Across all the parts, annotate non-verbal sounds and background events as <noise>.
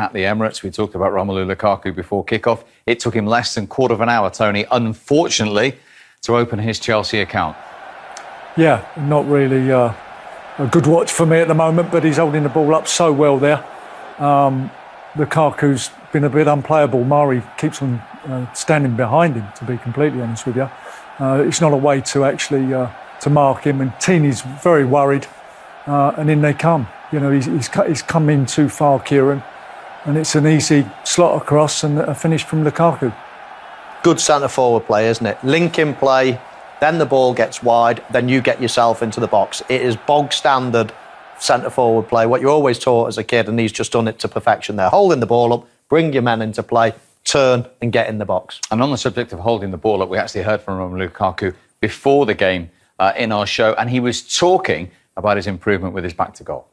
at the Emirates. We talked about Romelu Lukaku before kickoff. It took him less than quarter of an hour, Tony, unfortunately, to open his Chelsea account. Yeah, not really uh, a good watch for me at the moment, but he's holding the ball up so well there. Um, Lukaku's been a bit unplayable. Mari keeps on uh, standing behind him, to be completely honest with you. Uh, it's not a way to actually uh, to mark him, and Tierney's very worried, uh, and in they come. You know, he's, he's, he's come in too far, Kieran, and it's an easy slot across and a finish from Lukaku. Good centre forward play, isn't it? Link in play, then the ball gets wide, then you get yourself into the box. It is bog standard centre forward play, what you're always taught as a kid, and he's just done it to perfection there. Holding the ball up, bring your men into play, turn and get in the box. And on the subject of holding the ball up, we actually heard from Romelu Lukaku before the game uh, in our show, and he was talking about his improvement with his back to goal.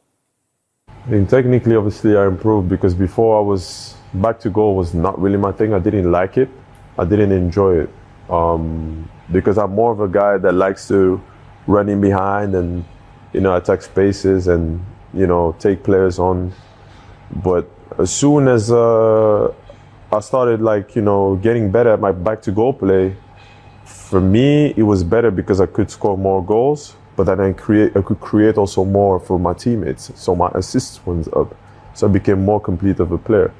Technically, obviously, I improved because before I was back to goal was not really my thing. I didn't like it. I didn't enjoy it um, because I'm more of a guy that likes to run in behind and you know attack spaces and you know take players on. But as soon as uh, I started like you know getting better at my back to goal play, for me it was better because I could score more goals but then I create I could create also more for my teammates. So my assists went up. So I became more complete of a player.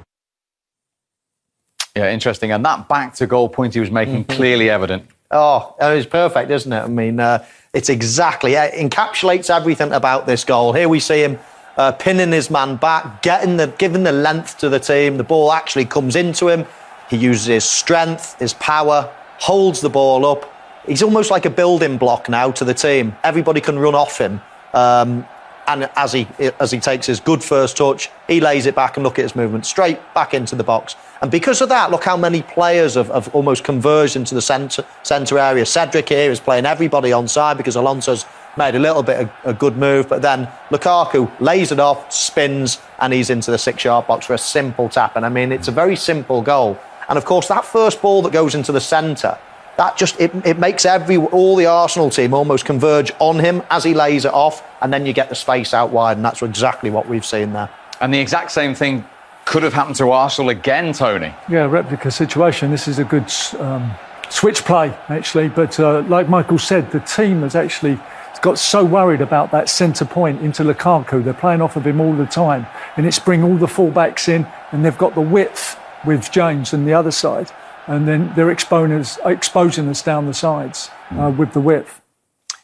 Yeah, interesting. And that back to goal point he was making mm-hmm. clearly evident. Oh, it was perfect, isn't it? I mean, uh, it's exactly it encapsulates everything about this goal. Here we see him uh, pinning his man back, getting the giving the length to the team. The ball actually comes into him. He uses his strength, his power, holds the ball up, he's almost like a building block now to the team. Everybody can run off him. Um, and as he as he takes his good first touch, he lays it back and look at his movement straight back into the box. And because of that, look how many players have, have almost converged into the centre centre area. Cedric here is playing everybody on side because Alonso's made a little bit of a good move, but then Lukaku lays it off, spins, and he's into the six-yard box for a simple tap. And I mean, it's a very simple goal. And of course, that first ball that goes into the centre that just it, it makes every all the Arsenal team almost converge on him as he lays it off, and then you get the space out wide, and that's exactly what we've seen there. And the exact same thing could have happened to Arsenal again, Tony. Yeah, replica situation. This is a good um, switch play, actually. But uh, like Michael said, the team has actually got so worried about that centre point into Lukaku. They're playing off of him all the time, and it's bring all the fullbacks in, and they've got the width with James on the other side and then they're exposing us, exposing us down the sides uh, with the width.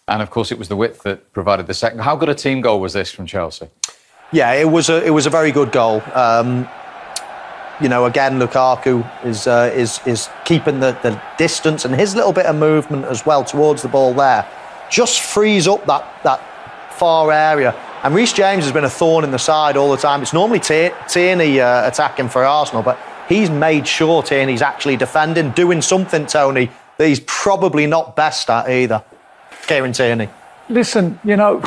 And of course, it was the width that provided the second. How good a team goal was this from Chelsea? Yeah, it was a it was a very good goal. Um, you know, again, Lukaku is uh, is is keeping the, the distance and his little bit of movement as well towards the ball there, just frees up that that far area. And Reece James has been a thorn in the side all the time. It's normally Tierney uh, attacking for Arsenal, but he's made sure he's actually defending, doing something, Tony, that he's probably not best at either. Kieran Tierney. Listen, you know,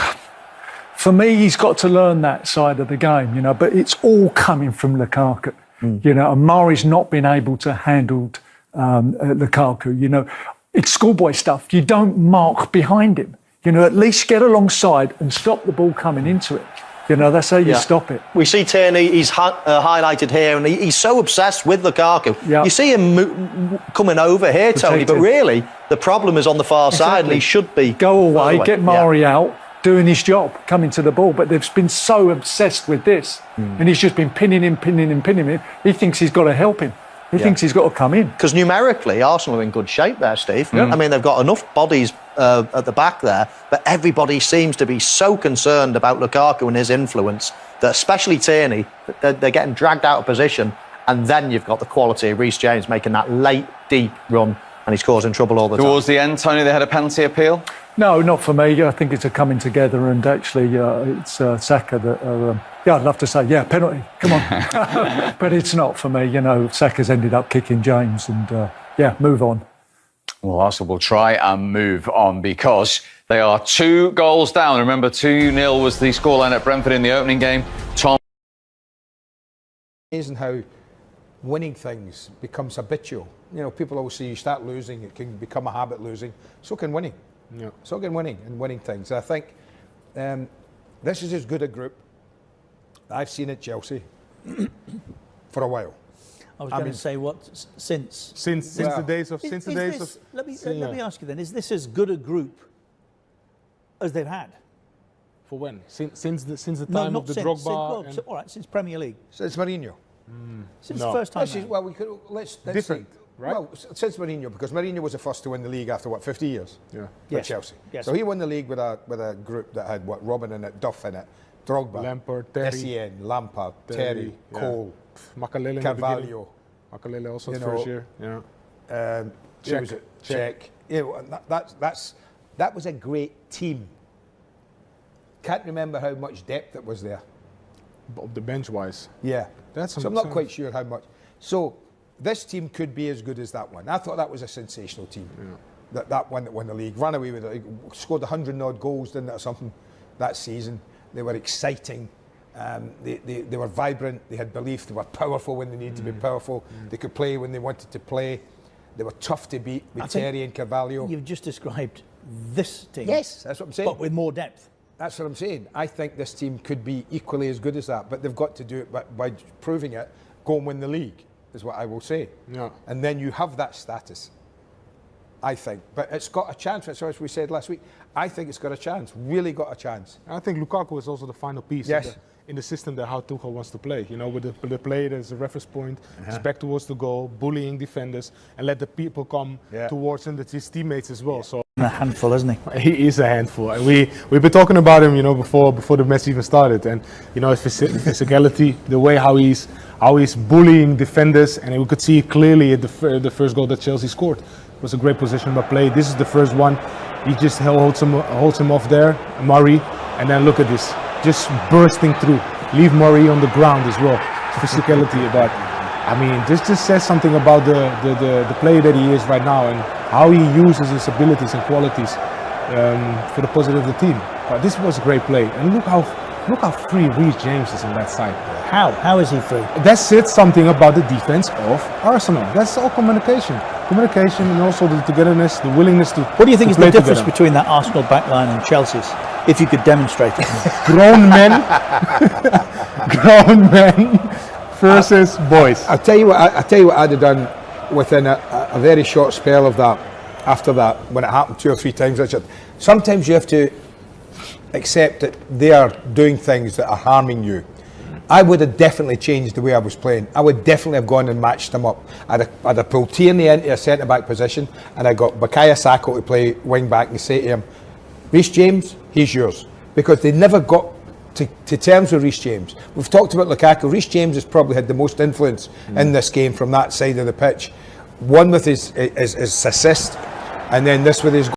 for me, he's got to learn that side of the game, you know, but it's all coming from Lukaku. Mm. You know, and Mari's not been able to handle um, uh, Lukaku. You know, it's schoolboy stuff. You don't mark behind him. You know, at least get alongside and stop the ball coming into it. You know, that's how you yeah. stop it. We see Tierney, he's uh, highlighted here, and he, he's so obsessed with Lukaku. Yeah. You see him mo- coming over here, Tony, but really, the problem is on the far exactly. side, and he should be. Go away, away. get Mari yeah. out, doing his job, coming to the ball. But they've been so obsessed with this, mm. and he's just been pinning him, pinning him, pinning him. He thinks he's got to help him. He yeah. thinks he's got to come in. Because numerically, Arsenal are in good shape there, Steve. I mean, they've got enough bodies uh, at the back there, but everybody seems to be so concerned about Lukaku and his influence that, especially Tierney, they're, they're getting dragged out of position. And then you've got the quality of Reece James making that late, deep run, and he's causing trouble all the Towards time. Towards the end, Tony, they had a penalty appeal? No, not for me. I think it's a coming together, and actually, uh, it's uh, Saka that. um, yeah, I'd love to say, yeah, penalty, come on. <laughs> but it's not for me. You know, Saka's ended up kicking James, and uh, yeah, move on. Well, Arsenal will try and move on because they are two goals down. Remember, 2 0 was the scoreline at Brentford in the opening game. Tom. Amazing how winning things becomes habitual. You know, people always say you start losing, it can become a habit losing. So can winning. Yeah. So can winning and winning things. I think um, this is as good a group I've seen at Chelsea <clears throat> for a while. I was I going mean- to say what since Since since Well, the days of Is- since the days this- of let me see, let me ask you then: Is this as good a group as they've had? for when since since the since the time not of the since. Drogba since well, and si- all right, since Premier League, So it's Mourinho. since No. the first time. Is, well, we could let's, let's Different, say- right? Well, since Mourinho, because Mourinho was the first to win the league after what 50 years. Yeah. With Yes. Chelsea. Yes. So he won the league with a with a group that had what Robben in it, Duff in it, Drogba, Lampard, Terry. Essien, Lampard, Terry, Terry, yeah. Cole, Makelele in the. Carvalho. Makelele also You his first year. Yeah. Um, who Cech, was it? Cech. Cech. You know, and that, that's that's that was a great team. Can't remember how much depth it was there. But the bench wise. Yeah, That's so I'm not some- quite sure how much. So this team could be as good as that one. I thought that was a sensational team. That that one that won the league, ran away with it, scored hundred odd goals, didn't it, or something that season. They were exciting. Um, they, they, they were vibrant. They had belief. They were powerful when they needed to be Mm. powerful. They could play when they wanted to play. They were tough to beat with I Terry and Carvalho. You've just described this team. Yes, that's what I'm saying. but with more depth. That's what I'm saying. I think this team could be equally as good as that, but they've got to do it by, by proving it. Go and win the league is what I will say. Yeah. And then you have that status. I think, but it's got a chance. That's as we said last week. I think it's got a chance. Really got a chance. I think Lukaku is also the final piece Yes. in, the, system that how Tuchel wants to play. You know, with the, the play there's a reference point, Uh-huh. it's back towards the goal, bullying defenders, and let the people come Yeah. towards him, that's his teammates as well. So A handful, isn't he? <laughs> he is a handful. And we we've been talking about him, you know, before before the match even started, and you know his physicality, the way how he's how he's bullying defenders, and we could see clearly at the the first goal that Chelsea scored. It was a great position by play. This is the first one. He just held- holds him holds him off there, Mari, and then look at this, just bursting through. Leave Mari on the ground as well. Physicality about. I mean, this just says something about the, the, the, the player that he is right now and how he uses his abilities and qualities um, for the positive of the team. But this was a great play, and look how look how free Reece James is on that side. How? How is he free? That says something about the defense of Arsenal. That's all communication, communication, and also the togetherness, the willingness to. What do you think is the difference together. between that Arsenal backline and Chelsea's? If you could demonstrate it. <laughs> grown men, <laughs> grown men versus boys? I'll tell you what. I, I'll tell you what I'd have done within a, a- a very short spell of that. After that, when it happened two or three times, Richard. Sometimes you have to accept that they are doing things that are harming you. I would have definitely changed the way I was playing. I would definitely have gone and matched them up. I'd have, I'd have pulled Tierney into a centre back position and I got Bukayo Saka to play wing back and say to him, Reece James, he's yours. Because they never got to, to terms with Reece James. We've talked about Lukaku. Reece James has probably had the most influence hmm. in this game from that side of the pitch. One with his, his, his assist and then this with his